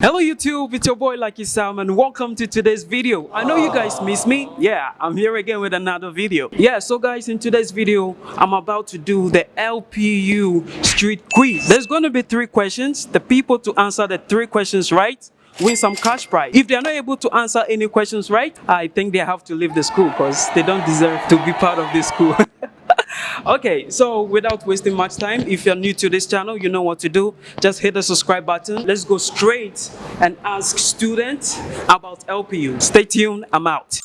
Hello YouTube, it's your boy Lucky Sam and welcome to today's video. I know you guys miss me. Yeah, I'm here again with another video. Yeah, so guys, in today's video, I'm about to do the LPU street quiz. There's going to be three questions. The people to answer the three questions right win some cash prize. If they're not able to answer any questions right, I think they have to leave the school because they don't deserve to be part of this school. okay so without wasting much time if you're new to this channel you know what to do. Just hit the subscribe button. Let's go straight and ask students about lpu stay tuned i'm out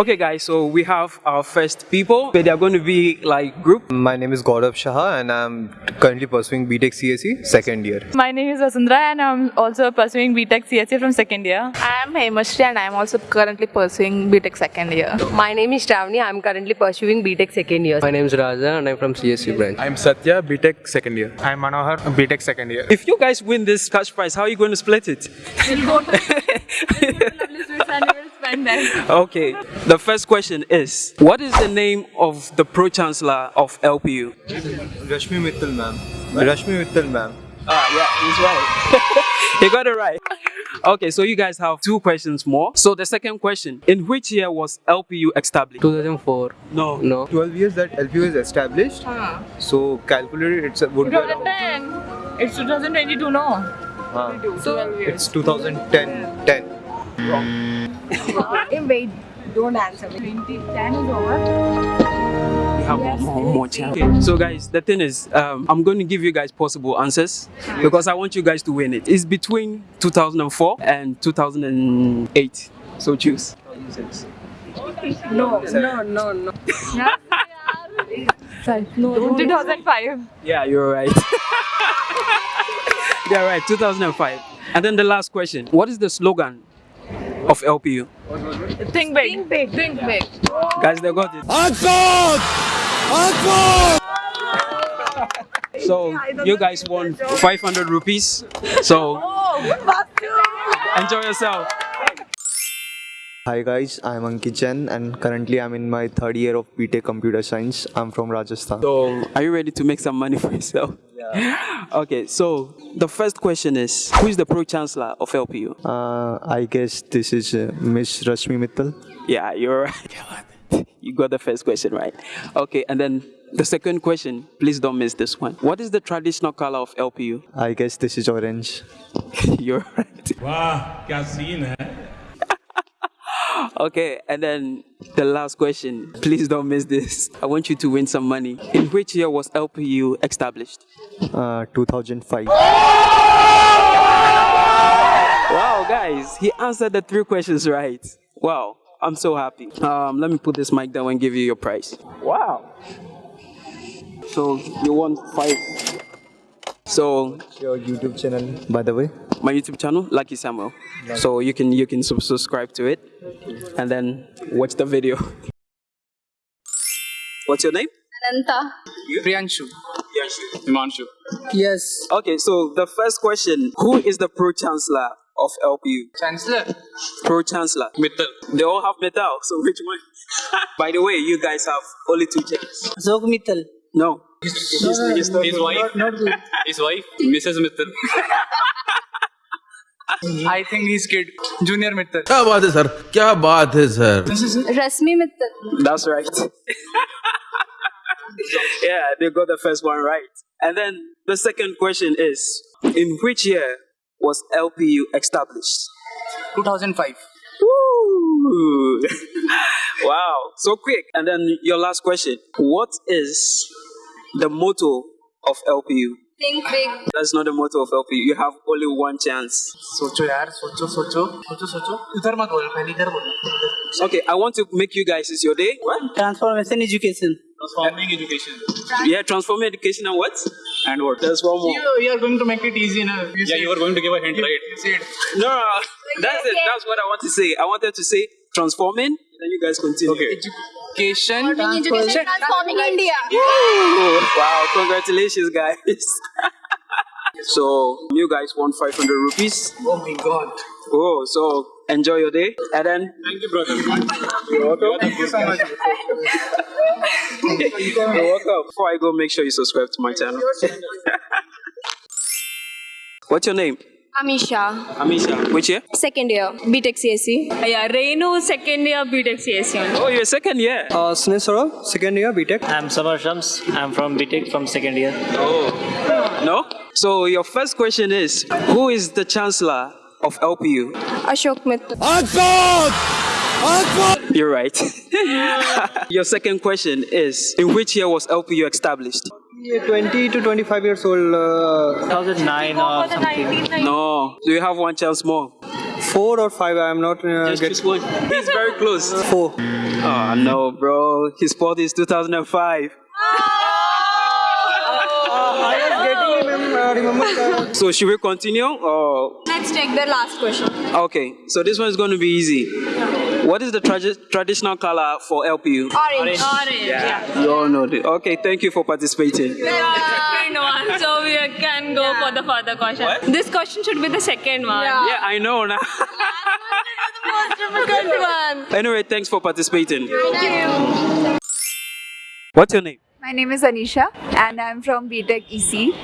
Okay guys, so we have our first people. They are going to be like group. My name is Gaurav Shah and I'm currently pursuing BTech CSE second year. My name is Vasundhara and I'm also pursuing BTech CSE from second year. I am Hemashri and I am also currently pursuing BTech second year. My name is Shravani. I'm currently pursuing BTech second year. My name is Raja and I'm from CSC branch. I'm Satya, BTech second year. I'm Manohar, BTech second year. If you guys win this cash prize, how are you going to split it? okay, the first question is What is the name of the Pro Chancellor of LPU? Rashmi Mittal ma'am. Rashmi Mittal ma'am. Ah, yeah, he's right. he got it right. Okay, so you guys have two questions more. So the second question In which year was LPU established? 2004. No. No. 12 years that LPU is established. Huh. So calculated it's a would be around, 2010. It's 2022, no? uh, So, it's 2010 10. Wait, don't answer. 2010 is over. We have more, more. Okay, so guys, the thing is, um, I'm going to give you guys possible answers because I want you guys to win it. It's between 2004 and 2008. So choose. No, no, no, no. No, 2005. Yeah, you're right. yeah, right. 2005. And then the last question. What is the slogan of LPU? Think big. Think big. Think big. Guys, they got it. So you guys won 500 rupees. So oh, enjoy yourself. Hi guys, I'm Ankit Jain and currently I'm in my third year of BTech Computer Science. I'm from Rajasthan. So are you ready to make some money for yourself? Yeah. Okay, so the first question is who is the pro chancellor of LPU? Uh, I guess this is uh, Miss Rashmi Mittal. Yeah, you're right. You got the first question right. Okay, and then the second question, please don't miss this one. What is the traditional color of LPU? I guess this is orange. You're right. वाह क्या scene है Okay, and then the last question, please don't miss this. I want you to win some money. In which year was LPU established? Uh, 2005. Wow, guys, he answered the three questions right. Wow, I'm so happy. Um, let me put this mic down and give you your prize. Wow. So you won five. So Your YouTube channel, by the way. my YouTube channel, Lucky Samuel. So you can you can sub- subscribe to it, and then watch the video. What's your name? Ananta. Priyanshu. Yanshu. Himanshu. Yes. Okay, so the first question: Who is the pro chancellor of LPU? Chancellor. Pro chancellor. Metal. They all have metal. So which one? By the way, you guys have only two chairs. Zog Mittal. No his, wife, his wife, Mrs. Mittal. I think his kid, Junior Mittal. क्या बात है sir क्या बात है sir Rashmi Mittal. That's right. yeah, they got the first one right. And then the second question is, in which year was LPU established? 2005. Woo! wow, so quick. And then your last question, what is the motto of LPU? Think big. That's not the motto of LPU. You have only one chance. Socho, yaar. Socho, socho. Socho, socho. Mat bol. Bol. Okay, I want to make you guys. It's your day. What? Transformation education. Transforming education. Yeah, transforming education and what? And what? There's one more. You, you are going to make it easy now. You yeah, you are going to give a hint, right? You it. No, that's it. That's what I want to say. I wanted to say transforming. Then you guys continue. Okay. Education transforming India. Ooh, wow! Congratulations, guys. so you guys won 500 rupees. oh my god Oh, so enjoy your day. And then thank you brother you're welcome. thank you so much You're welcome. Before I go, make sure you subscribe to my channel. What's your name? Amisha, Amisha. Which year? second year, BTech CSE. Yeah, Renu, second year BTech CSE only. Oh, you're second year. Uh, Sneha second year BTech. I'm Samar Shams. I'm from BTech from second year. Oh. No? So your first question is, who is the chancellor of LPU? Ashok Mittal. You're right. your second question is, in which year was LPU established? Yeah, 20 to 25 years old. Uh, 2009 or something. No. Do you have one chance more? four or five. I'm not. Uh, Just get choose one. He's very close. four. Oh no, bro. His spot is 2005. remember. So should we continue or Let's take the last question. okay? So this one is going to be easy. What is the tradi- traditional color for LPU? Orange. Orange. Yeah. You all know it. Okay, thank you for participating. Second one. So we can go for the further question. What? This question should be the second one. Yeah, yeah I know now. Difficult one. anyway, thanks for participating. Thank you. What's your name? My name is Anisha and I'm from BTech EC,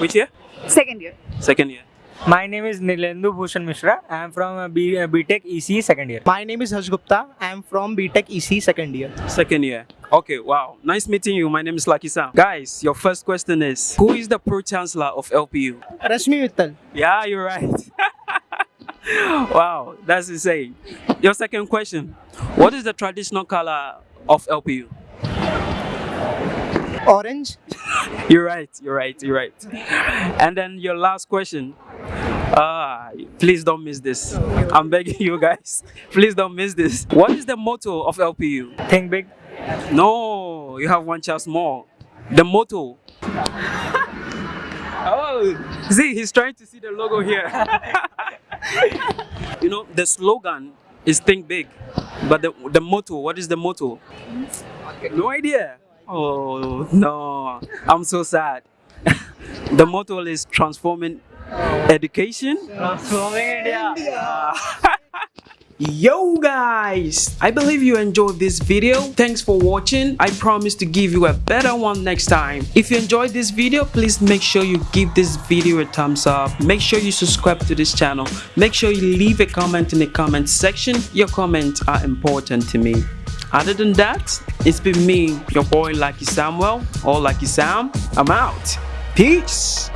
Which year? second year. Second year. My name is Nilendu Bhushan Mishra. I am from uh, B, uh, BTech EC second year. My name is Harsh Gupta. I'm from BTech EC second year. Second year. Okay, wow. Nice meeting you. My name is Lucky Sam. Guys, your first question is Who is the pro chancellor of LPU? Rashmi Mittal. Yeah, you're right. wow, that's insane. Your second question What is the traditional color of LPU? Orange. You're right, you're right, you're right. And then your last question. Ah, please don't miss this. I'm begging you guys. Please don't miss this. What is the motto of LPU? Think big. No, you have one chance more. The motto. oh, see, he's trying to see the logo here. you know, the slogan is think big, but the, the motto, what is the motto? No idea. Oh, no, I'm so sad. the motto is transforming education. India. Yo guys, I believe you enjoyed this video. Thanks for watching. I promise to give you a better one next time. If you enjoyed this video, please make sure you give this video a thumbs up. Make sure you subscribe to this channel. Make sure you leave a comment in the comment section. Your comments are important to me. Other than that, it's been me, your boy Lucky Samuel or Lucky Sam. I'm out. Peace.